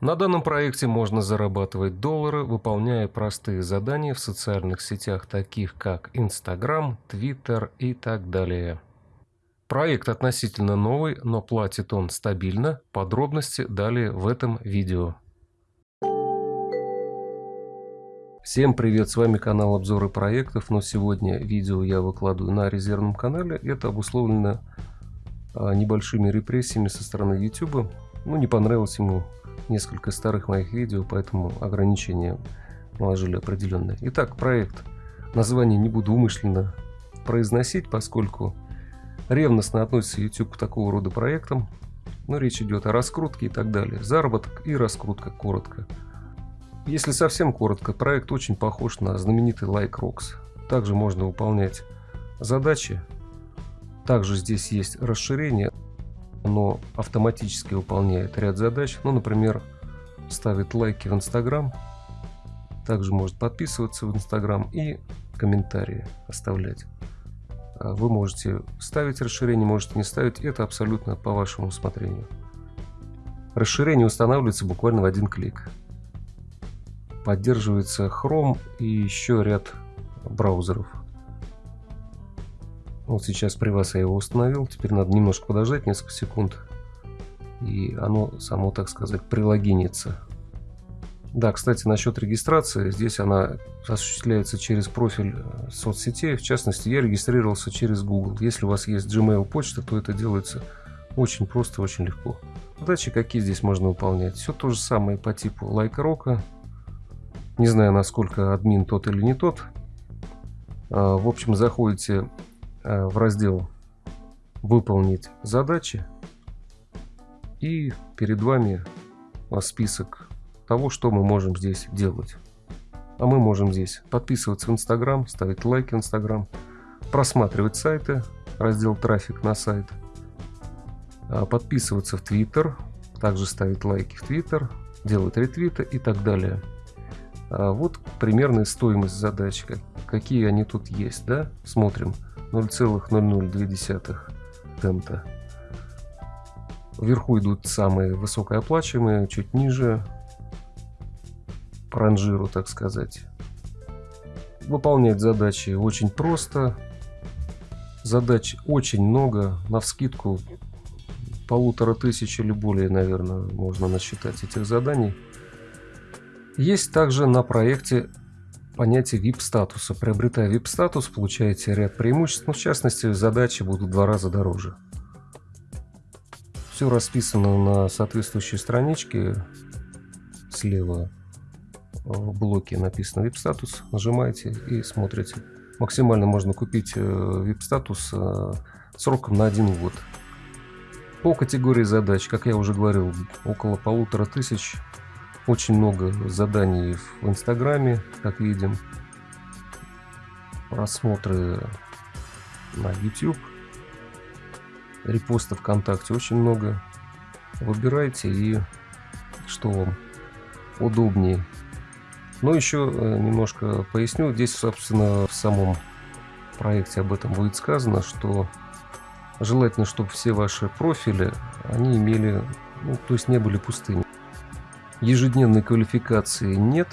На данном проекте можно зарабатывать доллары, выполняя простые задания в социальных сетях, таких как Instagram, Twitter и так далее. Проект относительно новый, но платит он стабильно. Подробности далее в этом видео. Всем привет, с вами канал обзоры проектов, но сегодня видео я выкладываю на резервном канале. Это обусловлено а, небольшими репрессиями со стороны YouTube. Ну, не понравилось ему несколько старых моих видео, поэтому ограничения наложили определенные. Итак, проект. Название не буду умышленно произносить, поскольку ревностно относится YouTube к такого рода проектам. Но речь идет о раскрутке и так далее. Заработок и раскрутка коротко. Если совсем коротко, проект очень похож на знаменитый Like Rocks. Также можно выполнять задачи. Также здесь есть расширение оно автоматически выполняет ряд задач. Ну, например, ставит лайки в Инстаграм, также может подписываться в Инстаграм и комментарии оставлять. А вы можете ставить расширение, можете не ставить. Это абсолютно по вашему усмотрению. Расширение устанавливается буквально в один клик. Поддерживается Chrome и еще ряд браузеров. Вот сейчас при вас я его установил. Теперь надо немножко подождать, несколько секунд. И оно само, так сказать, прилогинится. Да, кстати, насчет регистрации. Здесь она осуществляется через профиль э, соцсетей. В частности, я регистрировался через Google. Если у вас есть Gmail почта, то это делается очень просто, очень легко. Задачи какие здесь можно выполнять? Все то же самое по типу лайка рока. Не знаю, насколько админ тот или не тот. А, в общем, заходите в раздел «Выполнить задачи» и перед вами список того, что мы можем здесь делать. А мы можем здесь подписываться в Инстаграм, ставить лайки в Инстаграм, просматривать сайты, раздел «Трафик на сайт», а, подписываться в Твиттер, также ставить лайки в Твиттер, делать ретвиты и так далее. А вот примерная стоимость задач, какие они тут есть, да, смотрим. 0,002 цента. Вверху идут самые высокооплачиваемые, чуть ниже по ранжиру, так сказать. Выполнять задачи очень просто. Задач очень много, на вскидку полутора тысяч или более, наверное, можно насчитать этих заданий. Есть также на проекте понятие VIP-статуса. Приобретая VIP-статус, получаете ряд преимуществ, но в частности задачи будут в два раза дороже. Все расписано на соответствующей страничке. Слева в блоке написано VIP-статус. Нажимаете и смотрите. Максимально можно купить э, VIP-статус э, сроком на один год. По категории задач, как я уже говорил, около полутора тысяч очень много заданий в Инстаграме, как видим. Просмотры на YouTube. Репосты ВКонтакте очень много. Выбирайте и что вам удобнее. Но еще э, немножко поясню. Здесь, собственно, в самом проекте об этом будет сказано, что желательно, чтобы все ваши профили, они имели, ну, то есть не были пустыми. Ежедневной квалификации нет,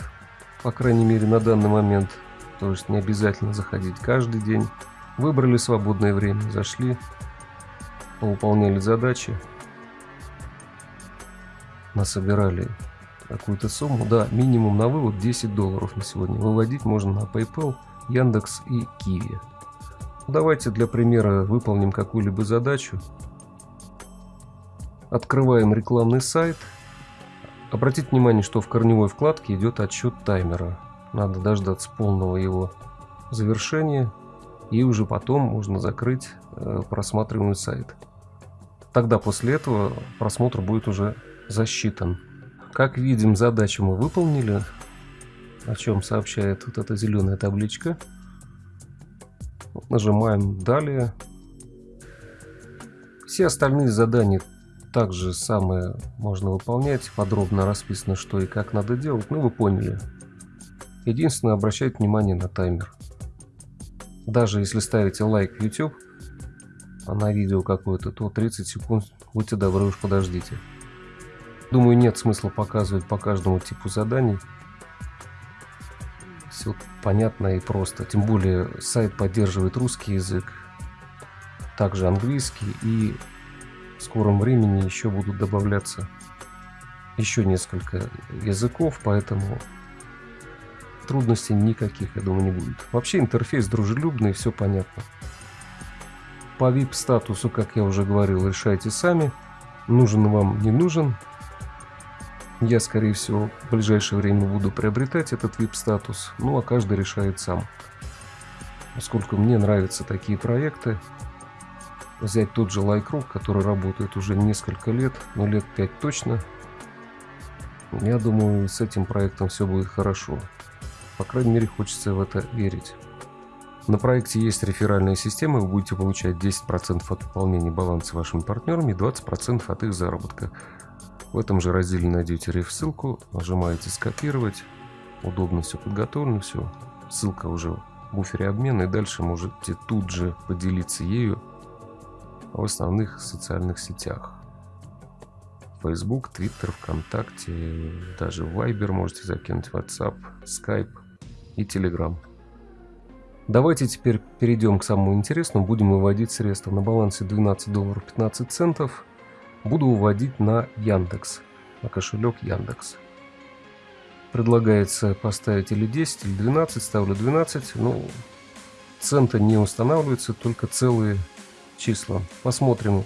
по крайней мере на данный момент. То есть не обязательно заходить каждый день. Выбрали свободное время, зашли, выполняли задачи, насобирали какую-то сумму. Да, минимум на вывод 10 долларов на сегодня. Выводить можно на PayPal, Яндекс и Киви. Давайте для примера выполним какую-либо задачу. Открываем рекламный сайт – Обратите внимание, что в корневой вкладке идет отсчет таймера. Надо дождаться полного его завершения. И уже потом можно закрыть э, просматриваемый сайт. Тогда после этого просмотр будет уже засчитан. Как видим, задачу мы выполнили, о чем сообщает вот эта зеленая табличка. Нажимаем «Далее». Все остальные задания также самое можно выполнять, подробно расписано, что и как надо делать, ну вы поняли. Единственное, обращайте внимание на таймер. Даже если ставите лайк в YouTube, а на видео какое-то, то 30 секунд, будьте добры, уж подождите. Думаю, нет смысла показывать по каждому типу заданий. Все понятно и просто. Тем более сайт поддерживает русский язык, также английский и в скором времени еще будут добавляться еще несколько языков, поэтому трудностей никаких, я думаю, не будет. Вообще интерфейс дружелюбный, все понятно. По VIP статусу, как я уже говорил, решайте сами. Нужен вам, не нужен. Я, скорее всего, в ближайшее время буду приобретать этот VIP статус. Ну, а каждый решает сам. Поскольку мне нравятся такие проекты, взять тот же Лайкруг, который работает уже несколько лет, ну лет 5 точно, я думаю, с этим проектом все будет хорошо. По крайней мере, хочется в это верить. На проекте есть реферальная система, вы будете получать 10% от пополнения баланса вашими партнерами и 20% от их заработка. В этом же разделе найдете реф-ссылку, нажимаете «Скопировать». Удобно все подготовлено, все. Ссылка уже в буфере обмена, и дальше можете тут же поделиться ею в основных социальных сетях. Facebook, Twitter, ВКонтакте, даже Viber можете закинуть, WhatsApp, Skype и Telegram. Давайте теперь перейдем к самому интересному. Будем выводить средства на балансе 12 долларов 15 центов. Буду выводить на Яндекс, на кошелек Яндекс. Предлагается поставить или 10, или 12. Ставлю 12. Ну, центы не устанавливаются, только целые числа. Посмотрим,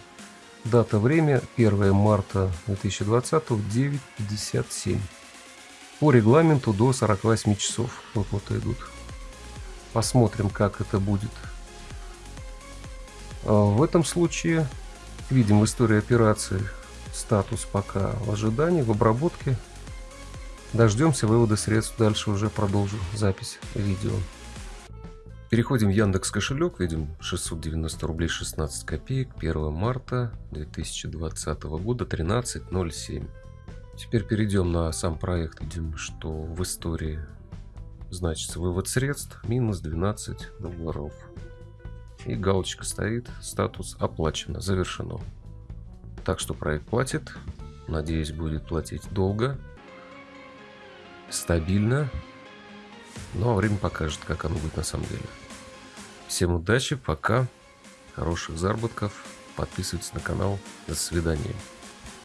Дата, время 1 марта 2020 9.57. По регламенту до 48 часов выплаты идут. Посмотрим, как это будет. А, в этом случае видим в истории операции статус пока в ожидании, в обработке. Дождемся вывода средств, дальше уже продолжу запись видео. Переходим в Яндекс кошелек, видим 690 рублей 16 копеек, 1 марта 2020 года 13.07. Теперь перейдем на сам проект, видим, что в истории значится вывод средств минус 12 долларов. И галочка стоит, статус оплачено, завершено. Так что проект платит, надеюсь будет платить долго, стабильно ну а время покажет, как оно будет на самом деле. Всем удачи, пока, хороших заработков, подписывайтесь на канал, до свидания.